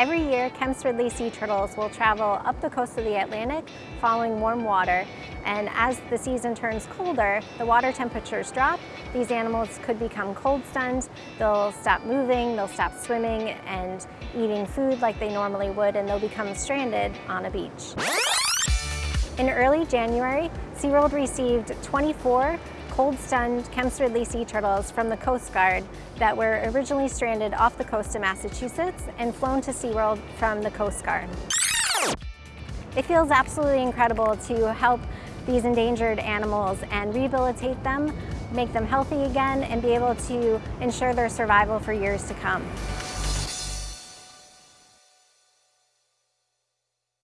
Every year, Kemp's Ridley sea turtles will travel up the coast of the Atlantic following warm water. And as the season turns colder, the water temperatures drop. These animals could become cold stunned. They'll stop moving, they'll stop swimming and eating food like they normally would, and they'll become stranded on a beach. In early January, SeaWorld received 24 cold-stunned Kemp's Ridley sea turtles from the Coast Guard that were originally stranded off the coast of Massachusetts and flown to SeaWorld from the Coast Guard. It feels absolutely incredible to help these endangered animals and rehabilitate them, make them healthy again, and be able to ensure their survival for years to come.